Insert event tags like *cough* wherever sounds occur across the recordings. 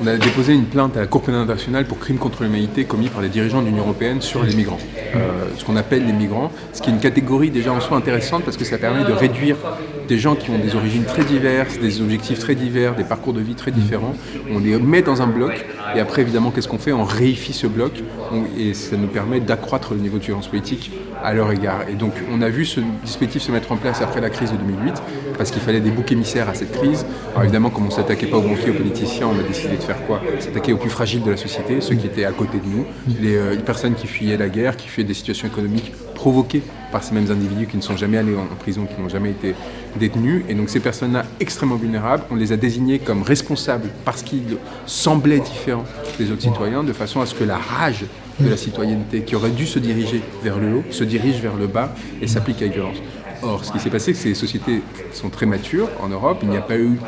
On a déposé une plainte à la Cour pénale internationale pour crimes contre l'humanité commis par les dirigeants de l'Union Européenne sur les migrants. Euh, ce qu'on appelle les migrants, ce qui est une catégorie déjà en soi intéressante parce que ça permet de réduire des gens qui ont des origines très diverses, des objectifs très divers, des parcours de vie très différents. On les met dans un bloc et après évidemment qu'est-ce qu'on fait? On réifie ce bloc et ça nous permet d'accroître le niveau de violence politique à leur égard. Et donc on a vu ce dispositif se mettre en place après la crise de 2008 parce qu'il fallait des boucs émissaires à cette crise. Alors évidemment comme on ne s'attaquait pas aux banquiers, aux politiciens, on a décidé de faire quoi? S'attaquer aux plus fragiles de la société, ceux qui étaient à côté de nous, les, euh, personnes qui fuyaient la guerre, qui fuyaient des situations économiques provoquées par ces mêmes individus qui ne sont jamais allés en prison, qui n'ont jamais été détenus. Et donc ces personnes-là extrêmement vulnérables, on les a désignées comme responsables parce qu'ils semblaient différents des autres citoyens, de façon à ce que la rage de la citoyenneté qui aurait dû se diriger vers le haut, se dirige vers le bas et s'applique avec violence. Or, ce qui s'est passé, c'est que ces sociétés sont très matures en Europe. Il n'y a pas eu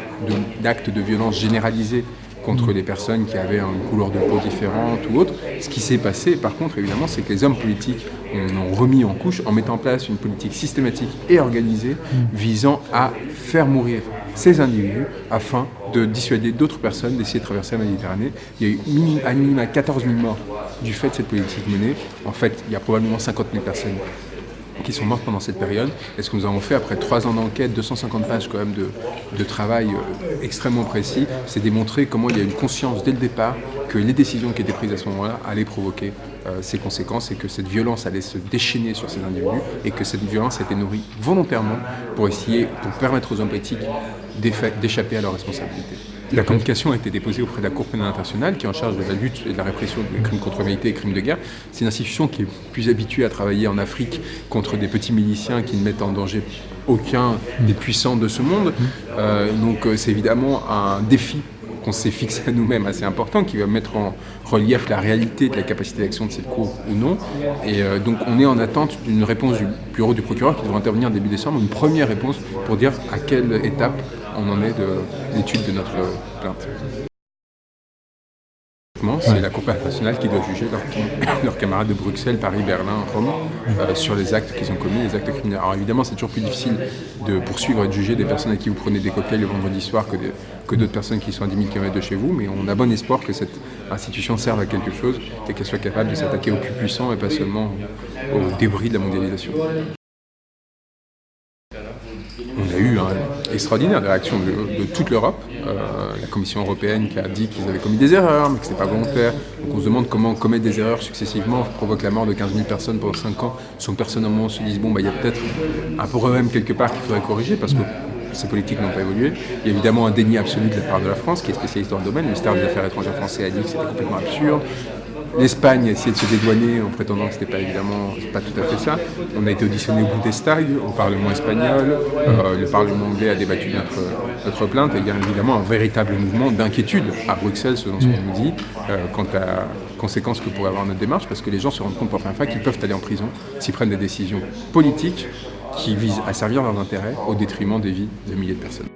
d'actes de, violence généralisés contre les personnes qui avaient une couleur de peau différente ou autre. Ce qui s'est passé, par contre, évidemment, c'est que les hommes politiques ont remis en couche en mettant en place une politique systématique et organisée visant à faire mourir ces individus afin de dissuader d'autres personnes d'essayer de traverser la Méditerranée. Il y a eu à minima 14 000 morts du fait de cette politique menée. En fait, il y a probablement 50 000 personnes qui sont mortes pendant cette période. Et ce que nous avons fait après trois ans d'enquête, 250 pages quand même de, travail euh, extrêmement précis, c'est démontrer comment il y a une conscience dès le départ que les décisions qui étaient prises à ce moment-là allaient provoquer euh, ces conséquences et que cette violence allait se déchaîner sur ces individus et que cette violence a été nourrie volontairement pour essayer, pour permettre aux hommes politiques d'échapper à leurs responsabilités. La communication a été déposée auprès de la Cour pénale internationale qui est en charge de la lutte et de la répression des crimes contre l'humanité et des crimes de guerre. C'est une institution qui est plus habituée à travailler en Afrique contre des petits miliciens qui ne mettent en danger aucun des puissants de ce monde. Euh, donc euh, c'est évidemment un défi qu'on s'est fixé à nous-mêmes assez important, qui va mettre en relief la réalité de la capacité d'action de cette Cour ou non. Et euh, donc on est en attente d'une réponse du bureau du procureur qui devrait intervenir début décembre, une première réponse pour dire à quelle étape on en est de l'étude de notre plainte. C'est la Cour internationale qui doit juger *coughs* leurs camarades de Bruxelles, Paris, Berlin, Rome euh, sur les actes qu'ils ont commis, les actes criminels. Alors évidemment, c'est toujours plus difficile de poursuivre et de juger des personnes à qui vous prenez des cocktails le vendredi soir que, que d'autres personnes qui sont à 10 000 km de chez vous, mais on a bon espoir que cette institution serve à quelque chose et qu'elle soit capable de s'attaquer aux plus puissants et pas seulement aux débris de la mondialisation. On a eu une extraordinaire réaction de, de toute l'Europe. Euh, la Commission européenne qui a dit qu'ils avaient commis des erreurs, mais que ce n'était pas volontaire. Donc on se demande comment commettre des erreurs successivement provoque la mort de 15 000 personnes pendant 5 ans, sans que personne au moment se dise bon, bah, il y a peut-être un problème quelque part qu'il faudrait corriger, parce que ces politiques n'ont pas évolué. Il y a évidemment un déni absolu de la part de la France, qui est spécialiste dans le domaine. Le ministère des Affaires étrangères français a dit que c'était complètement absurde. L'Espagne a essayé de se dédouaner en prétendant que ce n'était pas évidemment pas tout à fait ça. On a été auditionné au Bundestag, au Parlement espagnol. Euh, le Parlement anglais a débattu notre, notre plainte. Et il y a évidemment un véritable mouvement d'inquiétude à Bruxelles, selon ce qu'on nous dit, euh, quant à conséquences que pourrait avoir notre démarche, parce que les gens se rendent compte pour la première fois qu'ils peuvent aller en prison s'ils prennent des décisions politiques qui visent à servir leurs intérêts au détriment des vies de milliers de personnes.